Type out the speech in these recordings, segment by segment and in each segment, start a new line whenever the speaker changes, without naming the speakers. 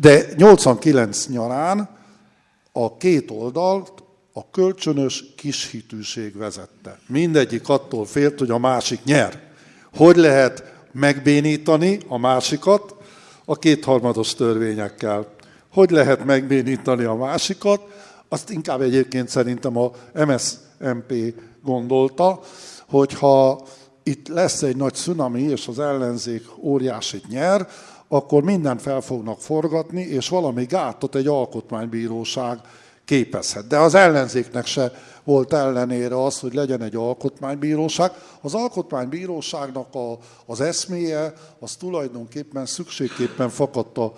De 89 nyarán a két oldalt a kölcsönös kishitűség vezette. Mindegyik attól félt, hogy a másik nyer. Hogy lehet megbénítani a másikat a kétharmados törvényekkel? Hogy lehet megbénítani a másikat? Azt inkább egyébként szerintem a MSMP gondolta, hogyha itt lesz egy nagy cunami, és az ellenzék óriásit nyer, akkor mindent fel fognak forgatni, és valami gátot egy alkotmánybíróság képezhet. De az ellenzéknek se volt ellenére az, hogy legyen egy alkotmánybíróság. Az alkotmánybíróságnak a, az eszméje, az tulajdonképpen szükségképpen fakadt a,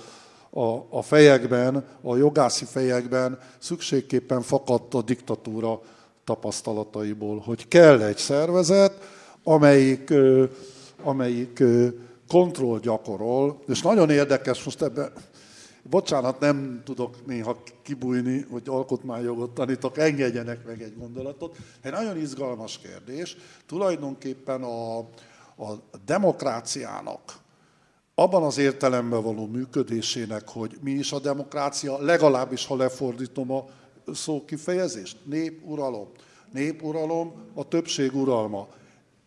a, a fejekben, a jogászi fejekben, szükségképpen fakadt a diktatúra tapasztalataiból, hogy kell egy szervezet, amelyik, amelyik kontroll gyakorol, és nagyon érdekes, most ebben, bocsánat, nem tudok néha kibújni, hogy alkotmányjogot tanítok, engedjenek meg egy gondolatot. Egy nagyon izgalmas kérdés, tulajdonképpen a, a demokráciának, abban az értelemben való működésének, hogy mi is a demokrácia, legalábbis ha lefordítom a szókifejezést, népuralom. Népuralom, a többség uralma.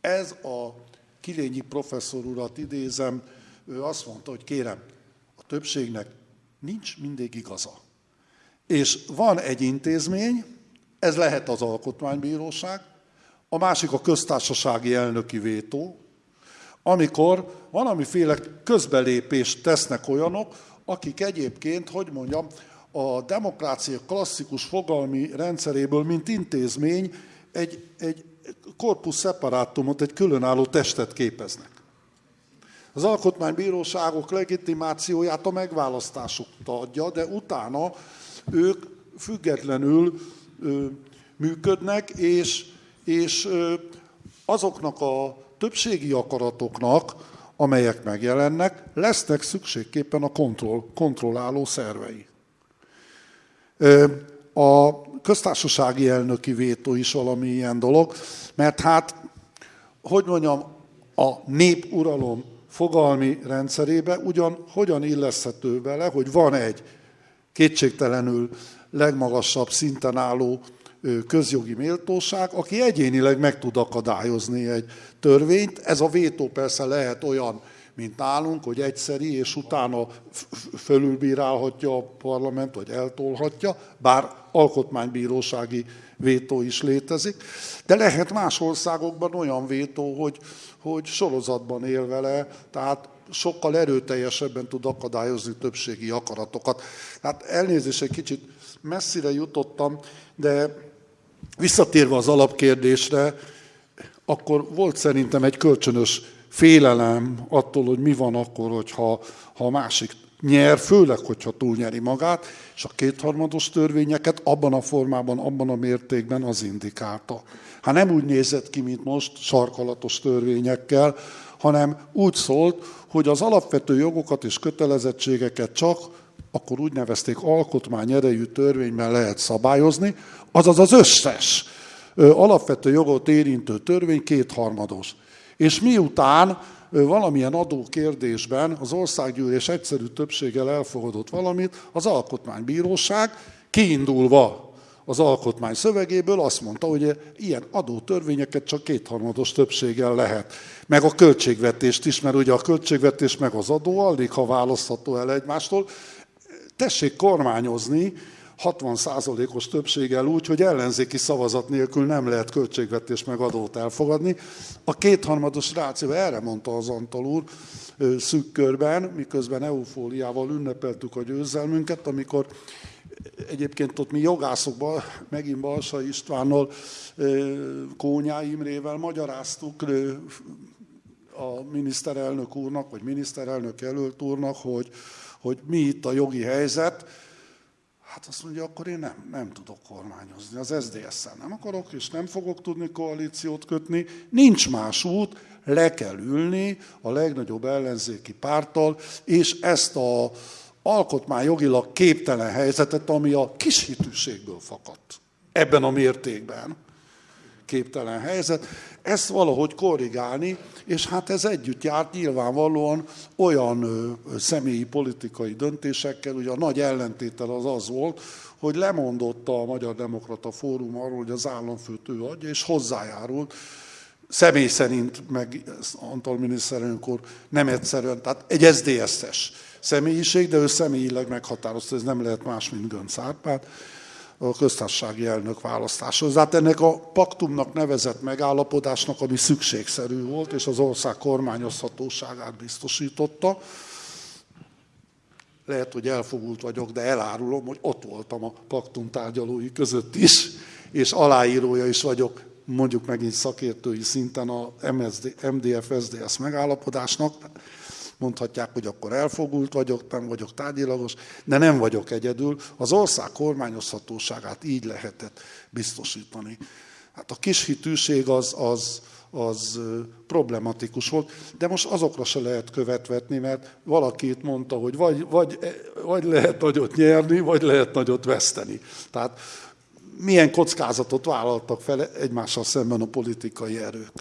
Ez a Kilényi professzor urat idézem, ő azt mondta, hogy kérem, a többségnek nincs mindig igaza. És van egy intézmény, ez lehet az alkotmánybíróság, a másik a köztársasági elnöki vétó, amikor valamiféle közbelépést tesznek olyanok, akik egyébként, hogy mondjam, a demokrácia klasszikus fogalmi rendszeréből, mint intézmény, egy, egy korpus separátumot, egy különálló testet képeznek. Az alkotmánybíróságok legitimációját a megválasztásuk adja, de utána ők függetlenül ö, működnek, és, és ö, azoknak a többségi akaratoknak, amelyek megjelennek, lesznek szükségképpen a kontroll, kontrolláló szervei. A köztársasági elnöki vétó is valami ilyen dolog, mert hát, hogy mondjam, a népuralom fogalmi rendszerébe ugyan hogyan illeszhető vele, hogy van egy kétségtelenül legmagasabb szinten álló közjogi méltóság, aki egyénileg meg tud akadályozni egy törvényt. Ez a vétó persze lehet olyan, mint nálunk, hogy egyszeri, és utána fölülbírálhatja a parlament, vagy eltolhatja, bár alkotmánybírósági vétó is létezik. De lehet más országokban olyan vétó, hogy, hogy sorozatban él vele, tehát sokkal erőteljesebben tud akadályozni többségi akaratokat. Tehát elnézést, egy kicsit messzire jutottam, de visszatérve az alapkérdésre, akkor volt szerintem egy kölcsönös félelem attól, hogy mi van akkor, hogyha, ha a másik nyer, főleg, hogyha túlnyeri magát, és a kétharmados törvényeket abban a formában, abban a mértékben az indikálta. Hát nem úgy nézett ki, mint most, sarkalatos törvényekkel, hanem úgy szólt, hogy az alapvető jogokat és kötelezettségeket csak akkor úgy nevezték alkotmány erejű törvényben lehet szabályozni, azaz az összes alapvető jogot érintő törvény kétharmados. És miután valamilyen adókérdésben az országgyűlés egyszerű többséggel elfogadott valamit, az alkotmánybíróság kiindulva az alkotmány szövegéből azt mondta, hogy ilyen adótörvényeket csak kétharmados többséggel lehet. Meg a költségvetést is, mert ugye a költségvetés meg az adó alig, ha választható el egymástól. Tessék kormányozni, 60%-os többséggel úgy, hogy ellenzéki szavazat nélkül nem lehet költségvetés meg adót elfogadni. A kétharmados ráció, erre mondta az Antal úr szűk körben, miközben eufóliával ünnepeltük a győzelmünket, amikor egyébként ott mi jogászokban, megint Balsa Istvánnal, Kónyá Imrével magyaráztuk a miniszterelnök úrnak, vagy miniszterelnök jelölt úrnak, hogy, hogy mi itt a jogi helyzet, Hát azt mondja, akkor én nem, nem tudok kormányozni. Az SZDSZ-szel nem akarok, és nem fogok tudni koalíciót kötni. Nincs más út, le kell ülni a legnagyobb ellenzéki párttal, és ezt a alkotmányjogilag képtelen helyzetet, ami a kis hitűségből fakadt ebben a mértékben, képtelen helyzet. Ezt valahogy korrigálni, és hát ez együtt járt nyilvánvalóan olyan személyi politikai döntésekkel, ugye a nagy ellentétel az az volt, hogy lemondott a Magyar Demokrata Fórum arról, hogy az államfőt ő adja, és hozzájárult személy szerint, meg Antal miniszterelnök úr nem egyszerűen, tehát egy SZDSZ-es személyiség, de ő személyileg meghatározta, ez nem lehet más, mint Gönc Árpád, a köztársasági elnök választáshoz. Tehát ennek a paktumnak nevezett megállapodásnak, ami szükségszerű volt, és az ország kormányozhatóságát biztosította, lehet, hogy elfogult vagyok, de elárulom, hogy ott voltam a paktum tárgyalói között is, és aláírója is vagyok, mondjuk megint szakértői szinten a MSD, MDF-SZDSZ megállapodásnak. Mondhatják, hogy akkor elfogult vagyok, nem vagyok tárgyilagos, de nem vagyok egyedül. Az ország kormányozhatóságát így lehetett biztosítani. Hát a kis hitűség az, az, az problematikus volt, de most azokra se lehet követvetni, mert valaki itt mondta, hogy vagy, vagy, vagy lehet nagyot nyerni, vagy lehet nagyot veszteni. Tehát milyen kockázatot vállaltak fel egymással szemben a politikai erők.